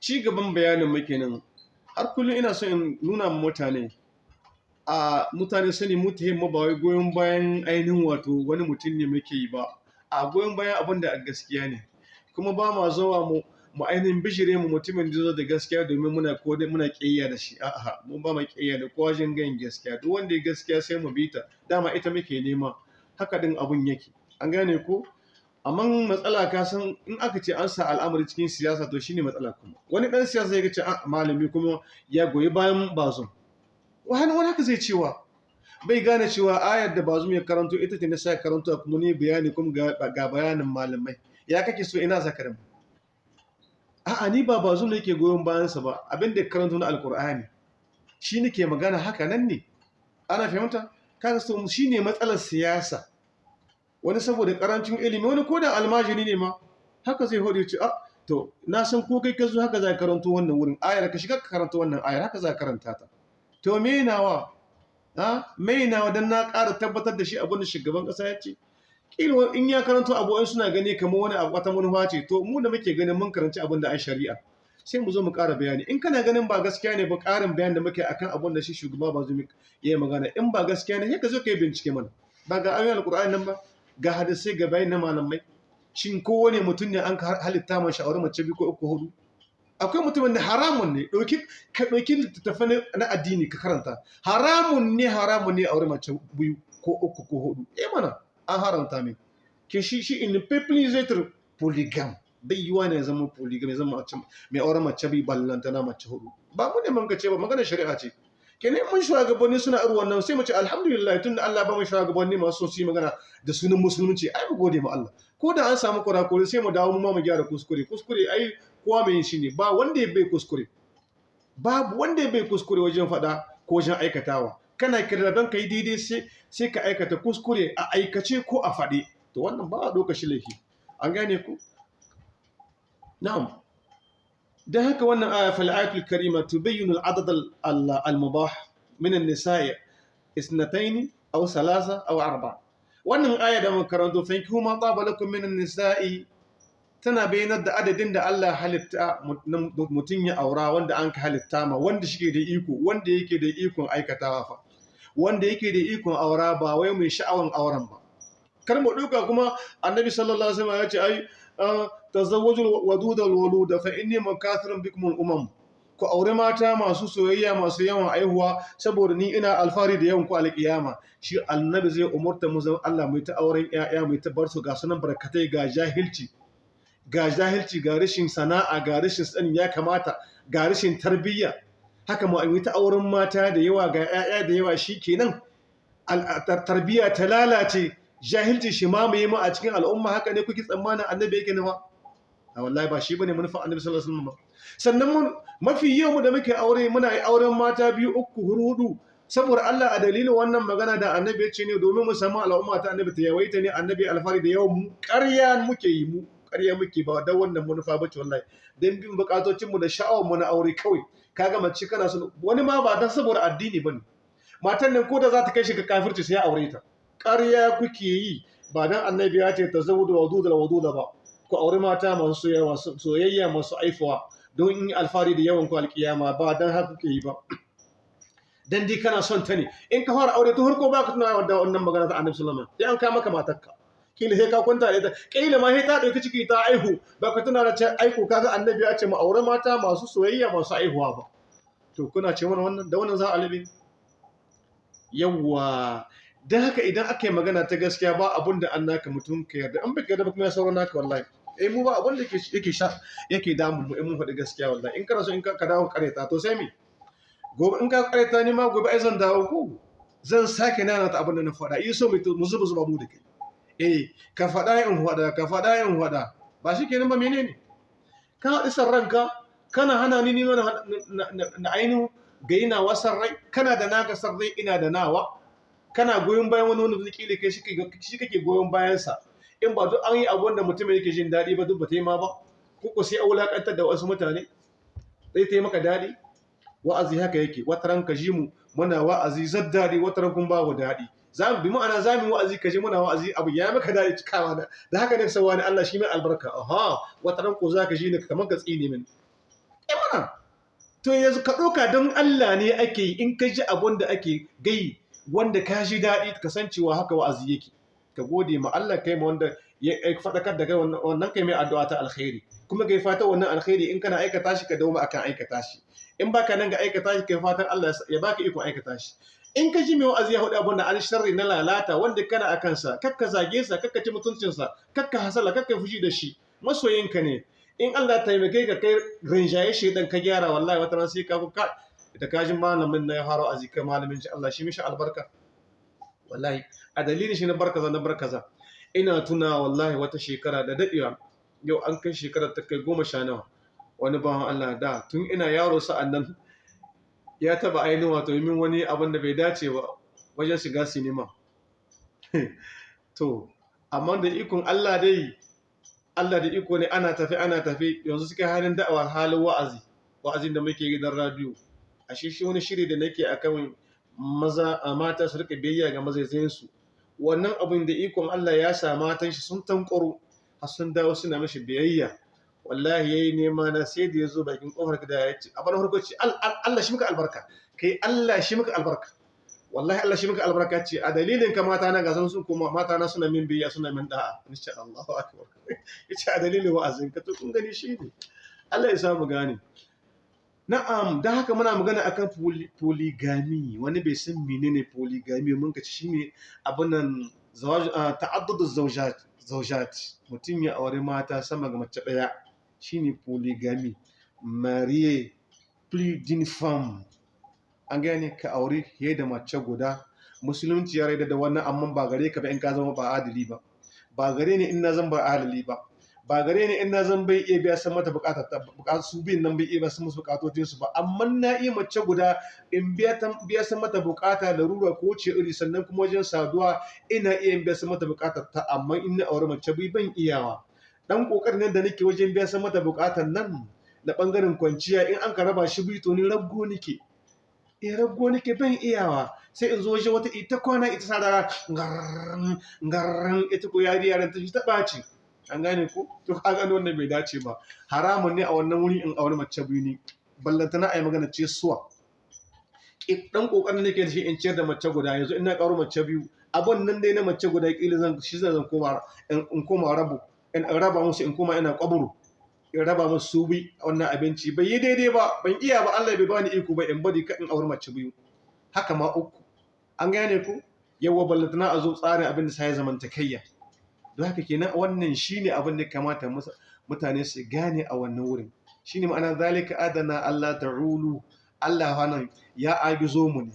ci gaban bayanin muke nan. Har kullum ina so in nuna ma mutane. A mutane sani mu mu ba wai goyon bayan ainihin wato wani mutum ne muke yi ba. A goyon bayan abin da gaskiya ne. Kuma ba ma zuwa mu mu ainihin bishire mu mutumin da da gaskiya domin muna ko muna kiyaya da shi. A'a mun ba mu kiyaya da kowa jin gayin gaskiya. Duk wanda ya gaskiya sai mu bi ta. Dama ita muke nema. Haka din abun yake. An gane ko? Amma matsala ka san in aka ce an sa al'amari cikin siyasa to shine matsala kuma. Wani dan siyasa ya ce a malami kuma ya goyi bayan bazum wani wani haka zai cewa? Bai gane cewa ayar da bazum ya karanto ita ce na sa karanto kuma ne bayani kuma ga bayanin malamai. Ya kake so ina zakarin a'a ni ba bazum ne ke goyon bayansa ba. Abin da karanto na alkur'ani shi nake magana haka nan ne. Ana fahimta? Kaga so shine matsalar siyasa. Wani saboda ƙarancin ilimi wani koda almajiri ne ma haka zai hode ce a to na san ko kai ka zo haka za ka karanto wannan wurin ayar ka shiga ka karanto wannan ayar haka za ka karanta ta. To me nawa? Ha me nawa dan na ƙara tabbatar da shi abin da shugaban ƙasa ya ce? Kila in ya karanto abu in suna gani kamar wani abu wata manufa ce. To mu da muke ganin mun karanci abin da an shari'a sai mu zo mu ƙara bayani. In kana ganin ba gaskiya ne ba ƙarin bayan da muke akan abin da shi shugaba ba ya yi magana. In ba gaskiya ne sai ka zo ka yi bincike mana. Ba ga ayoyin alƙur'ani nan ba? Ga hadisai ga bayan na malamai. Shin kowane mutum ne an ka halitta ma sha'awar mace biyu ko uku huɗu? Akwai mutumin da haramun ne ka ɗauki littattafai na addini ka karanta. Haramun ne haramun ne aure mace biyu ko uku ko huɗu. Eh mana an haramta mai. Ke shi shi in people polygam bai yiwa ne zama polygam ya zama mai aure mace biyu ballanta na mace huɗu. Ba mu ne mun ce ba magana shari'a ce. Kenan mun shugabanni suna irin wannan sai mu ce alhamdulillah tunda Allah ba mu shugabanni masu su yi magana da sunan musulunci ai mu gode ma Allah. Ko da an samu kurakure sai mu dawo mu ma mu gyara kuskure. Kuskure ai kowa mai shi ne ba wanda ya bai kuskure. Babu wanda ya bai kuskure wajen faɗa ko wajen aikatawa. Kana kira don ka yi daidai sai sai ka aikata kuskure a aikace ko a faɗe. To wannan ba a ɗauka shi laifi. An gane ku? Na'am. Da haka wannan aya fal ayatul karima tubayyinu al-adad al-mubah min an-nisa'i isnatayn aw salasa aw arba. Wannan aya da muka karanto fa yankihu ma taba lakum min an-nisa'i tana bayyanar da adadin da Allah halitta mutum ya aura wanda an ka halitta ma wanda shike da iko wanda yake da ikon aikatawa fa. Wanda yake da ikon aura ba wai mai sha'awan auren ba. Kar mu duka kuma annabi sallallahu alaihi wasallam ya ce tazawwajul wadud al walud fa inni makathirun bikum al umam ku aure mata masu soyayya masu yawan aihuwa saboda ni ina alfari da yawan ku alƙiyama. Shi annabi zai umurta mu zan Allah mai ta auren ƴaƴa mai ta bar su ga sunan barkatai ga jahilci ga jahilci ga rashin sana'a ga rashin sanin ya kamata ga rashin tarbiyya. Haka mu ta auren mata da yawa ga ƴaƴa da yawa shi kenan. Tarbiyya ta lalace. Jahilci shi mamaye mu a cikin al'umma haka ne kuke tsammanin annabi yake nawa a wallahi ba shi ba ne manufar annabi sallallahu alaihi wasallam sannan mafi yawan mu da muke aure muna yi auren mata biyu uku huɗu saboda Allah a dalilin wannan magana da annabi ya ce ne domin mu samu al'umma ta annabi ta yawaita ne annabi alfari da yawan mu ƙarya muke yi mu ƙarya muke ba dan wannan manufa ba ce wallahi. Dan bin bukatocin mu da sha'awar mu na aure kawai. Kaga mace kana so wani ma ba dan saboda addini ba ne matan nan ko da za ta kai shi ga kafirci sai ya aure ta. Ƙarya kuke yi ba dan annabi ya ce tazawudu wadudul waduda ba. Ku aure mata masu soyayya masu aifuwa don in alfari da yawan ku alkiyama ba dan haka kuke yi ba. Dan dai kana son ta ne. In ka fara aure to har ko ba ka tuna da wannan magana ta annabi sallallahu alaihi wasallam. An ka maka kila sai ka kwanta da ita. Kila ma sai ta ɗauki ciki ta aihu ba ka tuna da ce aiku kaga annabi ya ce mu aure mata masu soyayya masu aihuwa ba. To kuna ce mana wannan da wannan za a labe? Yawwa. Dan haka idan aka yi magana ta gaskiya ba abun da an naka mutum ka yarda. An baka yarda ba kuma sauran naka wallahi. Eh mu ba abun da yake sha yake damu mu in mun faɗi gaskiya wallahi. In kana so in ka dawo kareta to sai me? Gobe in ka kareta ni ma gobe ai zan dawo ko? Zan sake nana ta abin da na faɗa. Yi so mu zuba zuba mu da kai. Eh ka faɗa in faɗa ka faɗa in faɗa. Ba shi kenan ba menene ka haɗi san ranka kana hana ni nima na ainihin ga ina wasan rai. Kana da naka san rai ina da nawa. Kana goyon bayan wani wanda da kai shi kake goyon bayansa. In ba duk an yi abu wanda mutum yake jin daɗi ba duk ba ta yi ma ba. Ko sai a wulaƙantar da wasu mutane zai ta yi maka daɗi. Wa'azi haka yake. Wata ran ka ji mu muna wa'azi zan daɗi wata ran kun babu daɗi. Za mu bi ma'ana za mu wa'azi ka ji muna wa'azi abu ya maka daɗi cikawa da da haka ne sawa ne Allah shi mai albarka. Aha wata ran ko za ka ji ne kamar ka tsine min eh mana. To yanzu ka ɗauka don Allah ne ake in ka ji abun da ake gai wanda ka ji daɗi kasancewa haka wa'azi yake. Ka gode ma Allah kai ma wanda ya faɗakar da kai wannan kai mai addu'a ta alkhairi. Kuma kai fata wannan alkhairi in kana aikata shi ka dawo akan aikata shi. In baka nan ga aikata shi kai fatan Allah ya baka iko aikata shi. In ka ji mai wa'azi ya huɗu abun da an sharri na lalata wanda kana akan sa kakka zage sa kakka ci mutuncin sa kakka hasala kakka fushi da shi. Masoyinka ne. In Allah taimake ka kai rinjaye shi dan ka gyara wallahi wata ran sai ka ka da kajin malamin na ya faro azika malamin shi Allah shi mishi albarka. Wallahi a dalilin shi na barkaza na barkaza ina tuna wallahi wata shekara da dadewa yau an kai shekarar ta kai goma sha nawa. Wani bawan Allah da tun ina yaro sa'an nan ya taba ainihin wato min wani abin da bai dace ba wajen shiga sinima. To amma da ikon Allah dai Allah da iko ne ana tafi ana tafi yanzu suke halin da'awa halin wa'azi wa'azin da muke gidan radio a shi shi wani shiri da nake akan maza mata su riƙa biyayya ga mazaizayin su wannan abin da ikon Allah ya sa matan shi sun tankoro har sun dawo suna mashi biyayya. Wallahi yayi nema na sai da ya zo bakin ƙofar gida ya ce abin farko ce Allah shi muka albarka. Kai Allah shi muka albarka. Wallahi Allah shi muka albarka ce. A dalilin ka mata na gasan sun kuma mata na suna min biyayya suna min da'a. Insha Allahu akbar. Yace a dalilin wa'azin ka to kun gani shi ne. Allah ya samu gane. Na'am da haka muna magana akan polygamy wani bai san menene polygamy mun ka ci shine abin nan zawaj ta'addud zawjat zawjat. Mutum ya aure mata sama ga mace ɗaya shine polygamy marié plus d'une femme an gane ka aure fiye da mace guda. Musulunci ya raida da wannan amma ba gare ka ba in ka zama ba adali ba. Ba gare ni in na zan ba adali ba. Ba gare ni in na zan bai iya biya san mata buƙatar ta su bin nan bai iya biya san musu bukatotin su ba. Amma na iya mace guda in biya ta biya san mata buƙata larura ko ce iri sannan kuma wajen saduwa ina iya biya san mata buƙatar ta amma in na aure mace bai ban iyawa dan ƙoƙarin da nake wajen biya san mata buƙatar nan na ɓangaren kwanciya in an ka raba shi bi to ni raggo nake. In raggo nake ban iyawa sai in zo waje wata ita kwana ita sadara ngarran ngarran ita ko yari yaran ta ta ɓaci an gane ko? To ka gano wannan bai dace ba. Haramun ne a wannan wuri in aure mace biyu ne. Ballanta na ayi magana ce suwa. Dan ƙoƙarin nake da shi in ciyar da mace guda. Yanzu ina karo mace biyu. Abun nan dai na mace guda kila zan shi zan koma in koma rabu in raba musu in koma ina kaburu in raba musu su bi wannan abinci. Bai yi daidai ba. Ban iya ba. Allah bai bani iko ba in bari ka in aure mace biyu. Haka ma uku. An gane ku yawa ballantana a zo tsarin abin da sai zamantakayya don haka kenan wannan shine abin da kamata mutane su gane a wannan wurin. Shine ma'ana zalika adana Allah ta'ulu. Allah wannan ya agizo mu ne.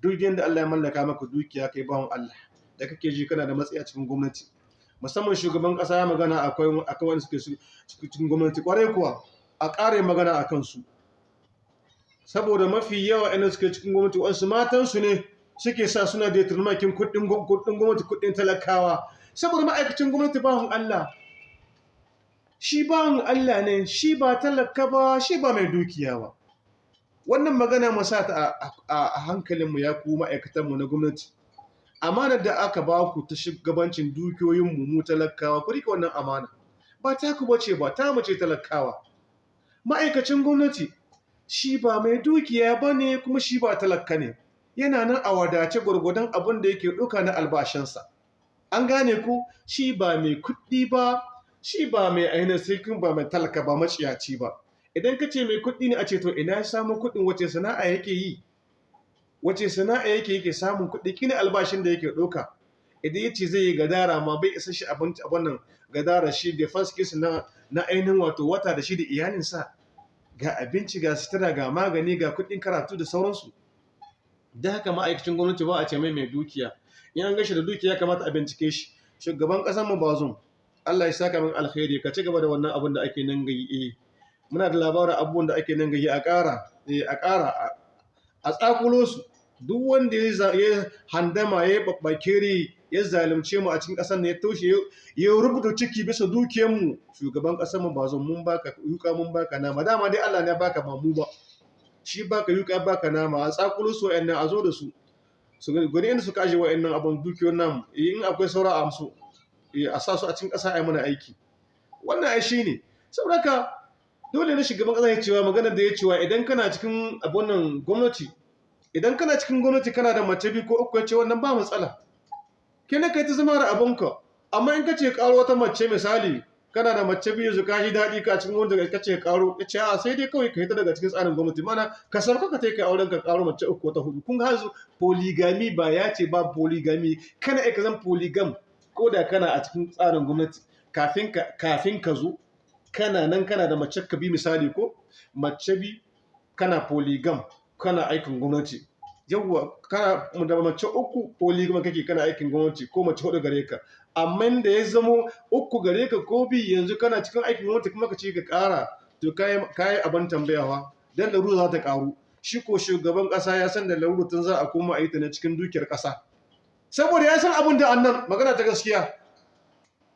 Duk yanda Allah ya mallaka maka dukiya kai bawon Allah da kake ji kana da matsayi a cikin gwamnati. Musamman shugaban kasa ya magana akwai akwai wanda suke cikin gwamnati ƙwarai kuwa. A ƙare magana akan su saboda mafi yawa ina suke cikin gwamnati wasu matansu ne suke sa suna da turmakin kuɗin gwamnati kuɗin talakawa. Saboda ma'aikacin gwamnati bawan Allah. Shi bawan Allah ne shi ba talaka ba shi ba mai dukiya ba. Wannan magana masa ta a hankalinmu ya ku ma'aikatanmu na gwamnati. Amanar da aka ba ku ta shugabancin dukiyoyinmu mu talakawa ku riƙe wannan amana. Ba ta ku bace ba ta mace talakawa. Ma'aikacin gwamnati shi ba mai dukiya ba ne kuma shi ba talaka ne. Yana nan a wadace gwargwadon abin da yake ɗauka na albashinsa. An gane ku? Shi ba mai kuɗi ba shi ba mai ainihin sirkin ba mai talaka ba maciyaci ba. Idan ka ce mai kuɗi ne a ce to ina ya samun kuɗin wace sana'a yake yi? Wace sana'a yake yake samun kuɗi? Kini albashin da yake ɗauka. Idan ya ce zai yi gadara ma bai isa shi abinci a wannan gadara shi da first kiss na na ainihin wato wata da shi da iyalinsa. Ga abinci ga sutura ga magani ga kuɗin karatu da sauransu. Da haka ma'aikacin gwamnati ba a ce mai mai dukiya. In an gashi da dukiya kamata a bincike shi. Shugaban ƙasar mu bazum Allah ya saka min alkhairi ka ci gaba da wannan abin da ake nan gayi eh muna da labarin abubuwan da ake nan gayi a ƙara eh a ƙara a tsakulo su. Duk wanda ya handama ya babbakere ya zalunce mu a cikin ƙasar ne ya toshe ya rubuta ciki bisa dukiyar mu shugaban ƙasar mu bazum mun baka yuka mun baka nama. Dama dai Allah ne ya baka ba mu ba. Shi baka yuka baka nama. A tsakulo su wa'annan a zo da su. Su gwani inda suka aje wa'annan abin dukiyoyin nan in akwai saura a amsu a sa su a cikin ƙasa a yi mana aiki. Wannan ai shi ne. Saboda dole ne shugaban ƙasa ya cewa magana da ya cewa idan kana cikin abunan gwamnati idan kana cikin gwamnati kana da mace biyu ko uku ya ce wannan ba matsala. Kene kai ta zama da abunka. Amma in ka ce karo wata mace misali kana da mace biyu su ka shi daɗi ka cikin wanda ka ce karo ya ce a sai dai kawai ka yi ta daga cikin tsarin gwamnati. Mana ka sauka ka kai auren ka karo mace uku wata huɗu kun ga polygamy ba ya ce ba polygamy kana aika zan polygam ko da kana a cikin tsarin gwamnati. Kafin ka kafin ka zo kana nan kana da mace ka bi misali ko? Mace bi kana polygam kana aikin gwamnati. Yawwa kana da mace uku polygam kake kana aikin gwamnati ko mace huɗu gare ka. Amma da ya zamo uku gare ka ko bi yanzu kana cikin aikin gwamnati kuma ka ce ka ƙara to kayi abin tambayawa dan larura za ta ƙaru. Shi ko shugaban ƙasa ya san da larura tun za a koma a yi ta na cikin dukiyar ƙasa. Saboda ya san abin da annan magana ta gaskiya.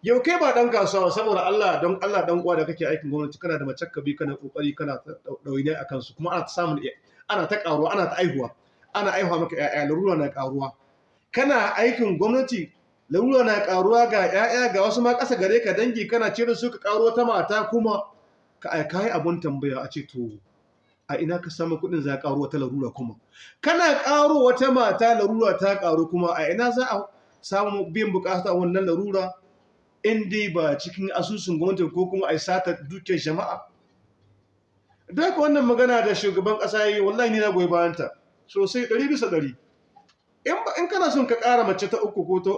Yau kai ba dan kasuwa saboda Allah don Allah dan uwa da kake aikin gwamnati kana da bi kana ƙoƙari kana ɗawainiya a kansu kuma ana ta samun ana ta ƙaruwa ana ta aihuwa. Ana aihuwa maka ƴaƴa larura na ƙaruwa. Kana aikin gwamnati larura na karuwa ga 'ya'ya ga wasu ma ƙasa gare ka dangi kana cire su ka karo ta mata kuma ka aika yi abun tambaya a ce to a ina ka samu kuɗin za ka karo wata larura kuma? Kana karo wata mata larura ta karu kuma a ina za a samu biyan buƙata wannan larura? In dai ba cikin asusun gwamnati ko kuma a sata dukiyar jama'a. Da wannan magana da shugaban ƙasa yi wallahi ni na goyi bayanta. Sosai ɗari bisa ɗari. In kana son ka ƙara mace ta uku ko ta